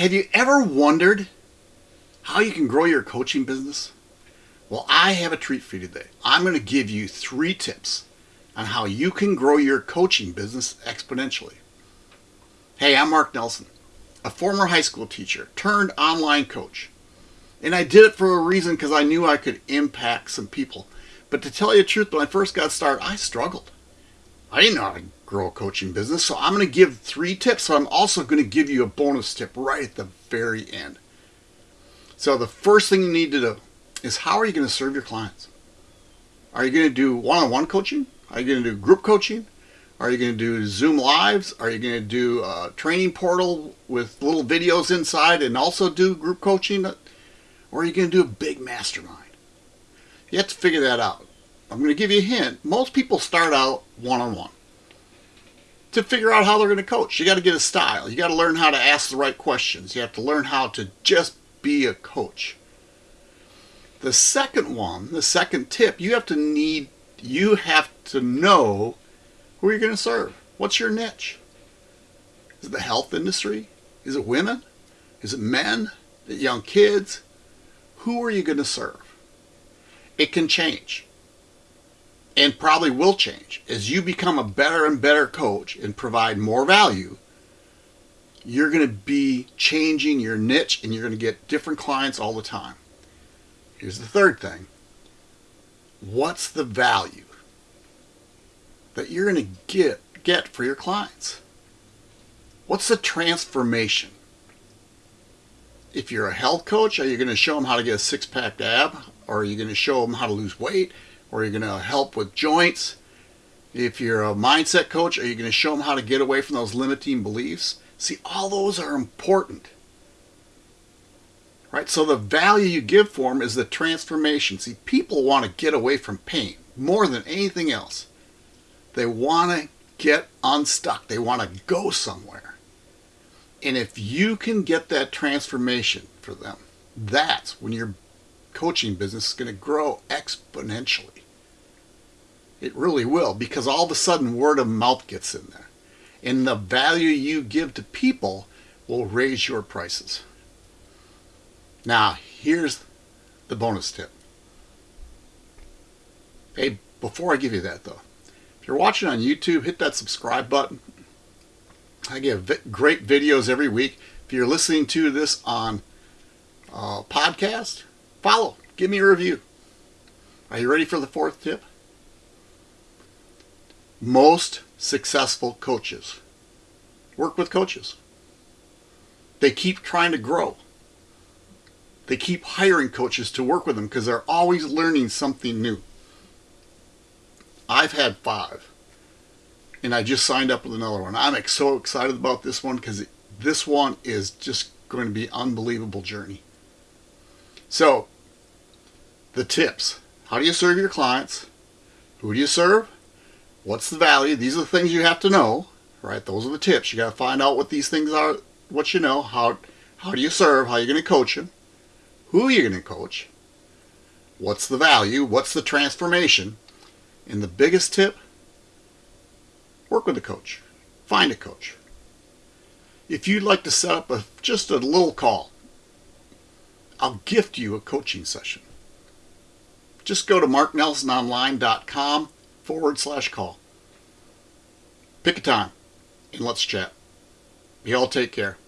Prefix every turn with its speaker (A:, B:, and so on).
A: Have you ever wondered how you can grow your coaching business? Well, I have a treat for you today. I'm going to give you three tips on how you can grow your coaching business exponentially. Hey, I'm Mark Nelson, a former high school teacher turned online coach. And I did it for a reason because I knew I could impact some people. But to tell you the truth, when I first got started, I struggled. I didn't know how to grow a coaching business, so I'm going to give three tips. So I'm also going to give you a bonus tip right at the very end. So the first thing you need to do is how are you going to serve your clients? Are you going to do one-on-one coaching? Are you going to do group coaching? Are you going to do Zoom Lives? Are you going to do a training portal with little videos inside and also do group coaching? Or are you going to do a big mastermind? You have to figure that out. I'm going to give you a hint. Most people start out one-on-one. -on -one. To figure out how they're going to coach, you got to get a style. You got to learn how to ask the right questions. You have to learn how to just be a coach. The second one, the second tip, you have to need, you have to know who you're going to serve. What's your niche? Is it the health industry? Is it women? Is it men? Is it young kids? Who are you going to serve? It can change and probably will change. As you become a better and better coach and provide more value you're going to be changing your niche and you're going to get different clients all the time. Here's the third thing. What's the value that you're going to get get for your clients? What's the transformation? If you're a health coach are you going to show them how to get a six-pack ab? Or are you going to show them how to lose weight or you're you going to help with joints? If you're a mindset coach, are you going to show them how to get away from those limiting beliefs? See, all those are important. Right? So the value you give for them is the transformation. See, people want to get away from pain more than anything else. They want to get unstuck. They want to go somewhere. And if you can get that transformation for them, that's when your coaching business is going to grow exponentially. It really will because all of a sudden word of mouth gets in there. And the value you give to people will raise your prices. Now, here's the bonus tip. Hey, before I give you that though, if you're watching on YouTube, hit that subscribe button. I give great videos every week. If you're listening to this on uh, podcast, follow, give me a review. Are you ready for the fourth tip? Most successful coaches work with coaches. They keep trying to grow. They keep hiring coaches to work with them because they're always learning something new. I've had five and I just signed up with another one. I'm so excited about this one because this one is just going to be unbelievable journey. So, the tips. How do you serve your clients? Who do you serve? What's the value? These are the things you have to know, right? Those are the tips. You got to find out what these things are, what you know, how, how do you serve, how you're going to coach them, who you're going to coach, what's the value, what's the transformation, and the biggest tip, work with a coach. Find a coach. If you'd like to set up a just a little call, I'll gift you a coaching session. Just go to marknelsononline.com forward slash call. Pick a time and let's chat. You all take care.